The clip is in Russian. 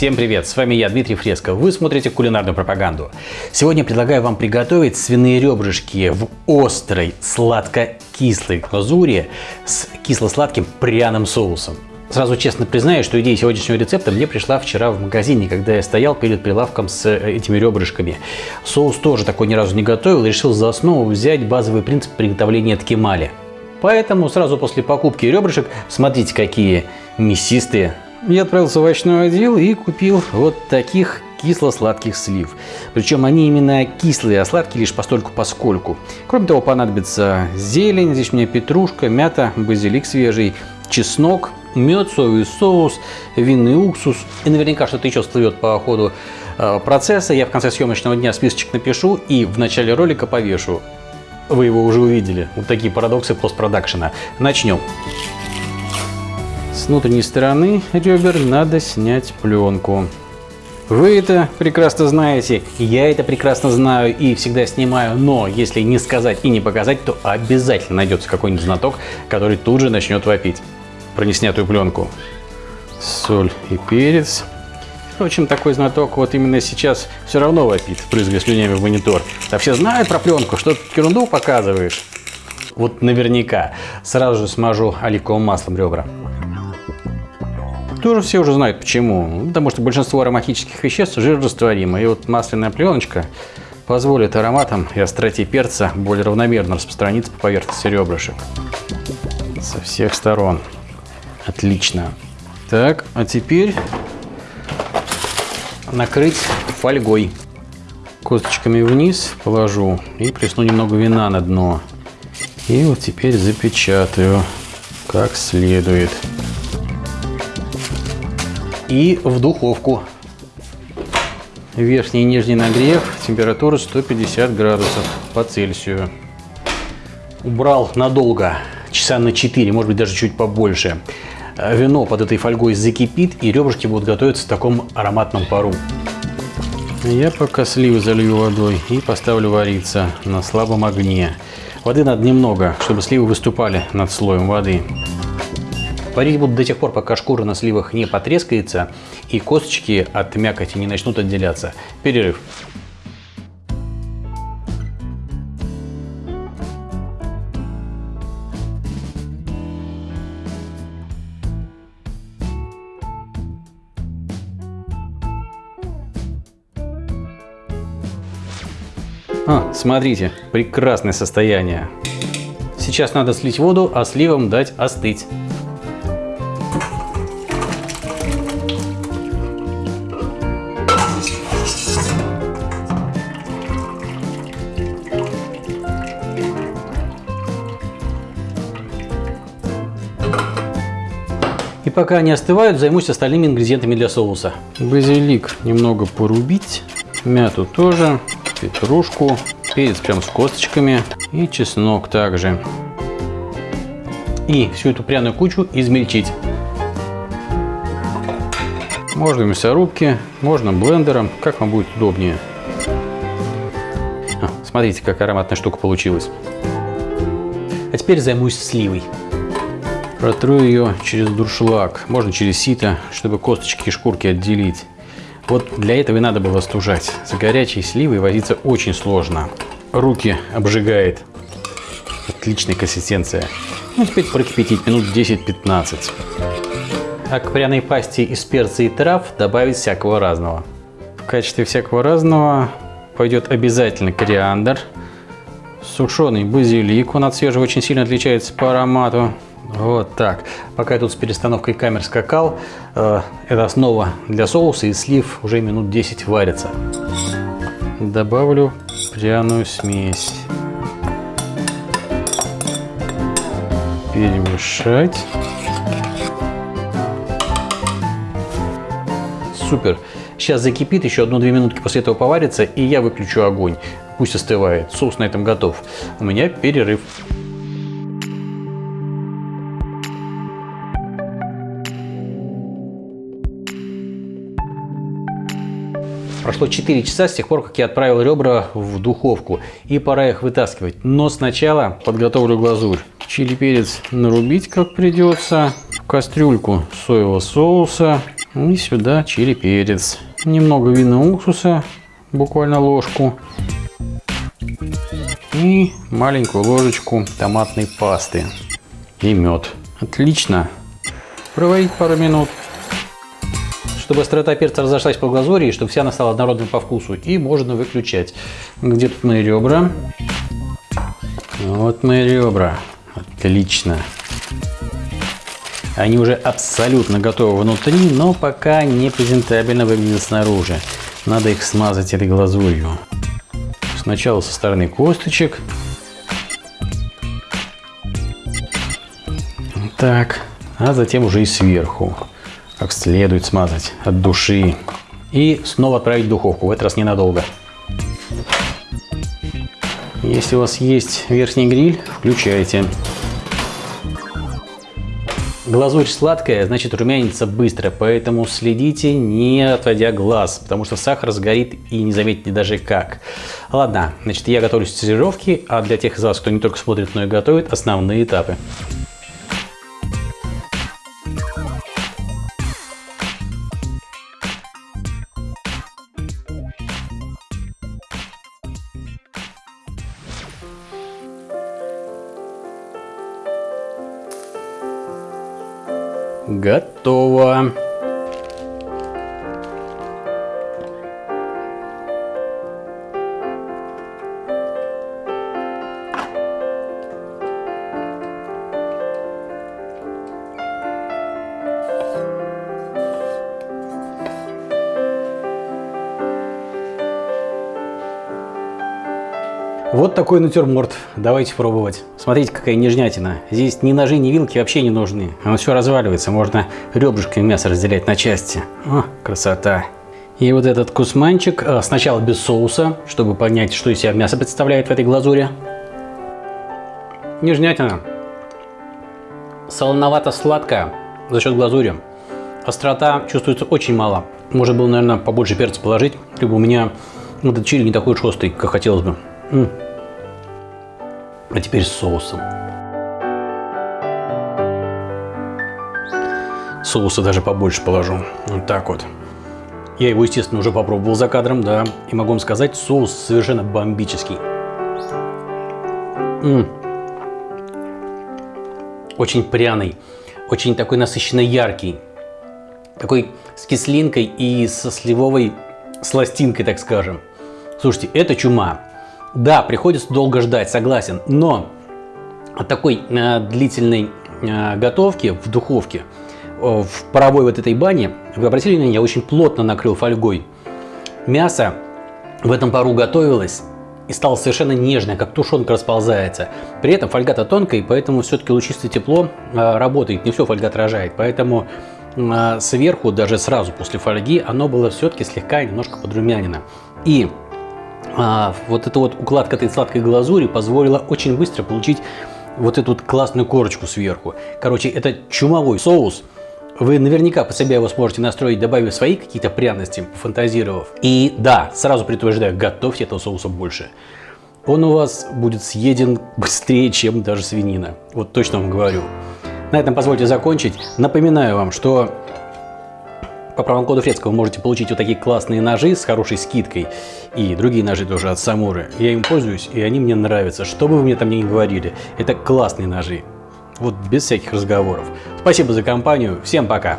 Всем привет, с вами я, Дмитрий Фреско. Вы смотрите кулинарную пропаганду. Сегодня предлагаю вам приготовить свиные ребрышки в острой, сладко-кислой глазури с кисло-сладким пряным соусом. Сразу честно признаюсь, что идея сегодняшнего рецепта мне пришла вчера в магазине, когда я стоял перед прилавком с э, этими ребрышками. Соус тоже такой ни разу не готовил, решил за основу взять базовый принцип приготовления ткемали. Поэтому сразу после покупки ребрышек, смотрите какие мясистые, я отправился в овощной отдел и купил вот таких кисло-сладких слив. Причем они именно кислые, а сладкие лишь постольку поскольку. Кроме того, понадобится зелень, здесь у меня петрушка, мята, базилик свежий, чеснок, мед, соевый соус, винный уксус. И наверняка что-то еще всплывет по ходу э, процесса. Я в конце съемочного дня списочек напишу и в начале ролика повешу. Вы его уже увидели. Вот такие парадоксы постпродакшена. Начнем. С внутренней стороны ребер надо снять пленку. Вы это прекрасно знаете, я это прекрасно знаю и всегда снимаю, но если не сказать и не показать, то обязательно найдется какой-нибудь знаток, который тут же начнет вопить про неснятую пленку. Соль и перец. Впрочем, такой знаток вот именно сейчас все равно вопит, прызгая слюнями в монитор. Да все знают про пленку, что ты ерунду показываешь. Вот наверняка. Сразу же смажу оливковым маслом ребра. Тоже все уже знают почему. Ну, потому что большинство ароматических веществ жирорастворимы. И вот масляная пленочка позволит ароматам и остроте перца более равномерно распространиться по поверхности ребрышек. Со всех сторон. Отлично. Так, а теперь накрыть фольгой. Косточками вниз положу и плесну немного вина на дно. И вот теперь запечатаю как следует и в духовку. Верхний и нижний нагрев, температура 150 градусов по Цельсию. Убрал надолго, часа на 4, может быть даже чуть побольше. Вино под этой фольгой закипит и ребрышки будут готовиться в таком ароматном пару. Я пока сливы залью водой и поставлю вариться на слабом огне. Воды надо немного, чтобы сливы выступали над слоем воды. Варить буду до тех пор, пока шкура на сливах не потрескается и косточки от мякоти не начнут отделяться. Перерыв. А, смотрите, прекрасное состояние. Сейчас надо слить воду, а сливам дать остыть. Пока они остывают, займусь остальными ингредиентами для соуса. Базилик немного порубить, мяту тоже, петрушку, перец прям с косточками и чеснок также. И всю эту пряную кучу измельчить. Можно в мясорубке, можно блендером, как вам будет удобнее. А, смотрите, как ароматная штука получилась. А теперь займусь сливой. Протру ее через дуршлаг, можно через сито, чтобы косточки и шкурки отделить. Вот для этого и надо было остужать. С горячей сливой возиться очень сложно. Руки обжигает. Отличная консистенция. Ну, теперь прокипятить минут 10-15. А к пряной пасте из перца и трав добавить всякого разного. В качестве всякого разного пойдет обязательно кориандр, сушеный базилик, он от свежего очень сильно отличается по аромату, вот так. Пока я тут с перестановкой камер скакал, э, это основа для соуса и слив уже минут 10 варится. Добавлю пряную смесь. Перемешать. Супер. Сейчас закипит, еще одну-две минутки после этого поварится, и я выключу огонь. Пусть остывает. Соус на этом готов. У меня перерыв. Прошло 4 часа с тех пор, как я отправил ребра в духовку. И пора их вытаскивать. Но сначала подготовлю глазурь. Чили перец нарубить как придется. В кастрюльку соевого соуса. И сюда чили перец. Немного вина уксуса, буквально ложку. И маленькую ложечку томатной пасты. И мед. Отлично. Проварить пару минут. Чтобы острота перца разошлась по глазури, и чтобы вся она стала однородной по вкусу. И можно выключать. Где тут мои ребра? Вот мои ребра. Отлично. Они уже абсолютно готовы внутри, но пока не презентабельно выглядят снаружи. Надо их смазать этой глазурью. Сначала со стороны косточек. Так, а затем уже и сверху. Как следует смазать от души. И снова отправить в духовку, в этот раз ненадолго. Если у вас есть верхний гриль, включайте. Глазурь сладкая, значит румянится быстро, поэтому следите, не отводя глаз, потому что сахар сгорит и не заметите даже как. Ладно, значит я готовлюсь к сервировке, а для тех из вас, кто не только смотрит, но и готовит, основные этапы. Готово. Вот такой натюрморт. Давайте пробовать. Смотрите, какая нежнятина. Здесь ни ножи, ни вилки вообще не нужны. Оно все разваливается. Можно ребрышками мясо разделять на части. О, красота. И вот этот кусманчик а, сначала без соуса, чтобы понять, что из себя мясо представляет в этой глазури. Нежнятина. Солоновато-сладкая за счет глазури. Острота чувствуется очень мало. Можно было, наверное, побольше перца положить, либо у меня этот чили не такой уж острый, как хотелось бы. А теперь с соусом. Соуса даже побольше положу. Вот так вот. Я его, естественно, уже попробовал за кадром, да. И могу вам сказать, соус совершенно бомбический. М -м. Очень пряный, очень такой насыщенно яркий. Такой с кислинкой и со сливовой сластинкой, так скажем. Слушайте, это чума. Да, приходится долго ждать, согласен, но от такой э, длительной э, готовки в духовке, э, в паровой вот этой бане, вы обратили внимание, я очень плотно накрыл фольгой. Мясо в этом пару готовилось и стало совершенно нежное, как тушенка расползается. При этом фольга-то тонкая, поэтому все-таки лучистое тепло э, работает, не все фольга отражает. Поэтому э, сверху, даже сразу после фольги, оно было все-таки слегка немножко подрумянено. И а, вот эта вот укладка этой сладкой глазури позволила очень быстро получить вот эту вот классную корочку сверху. Короче, это чумовой соус. Вы наверняка по себе его сможете настроить, добавив свои какие-то пряности, фантазировав. И да, сразу предупреждаю, готовьте этого соуса больше. Он у вас будет съеден быстрее, чем даже свинина. Вот точно вам говорю. На этом позвольте закончить. Напоминаю вам, что по промокоду Фрецкого можете получить вот такие классные ножи с хорошей скидкой. И другие ножи тоже от Самуры. Я им пользуюсь, и они мне нравятся. Что бы вы мне там ни говорили, это классные ножи. Вот без всяких разговоров. Спасибо за компанию. Всем пока.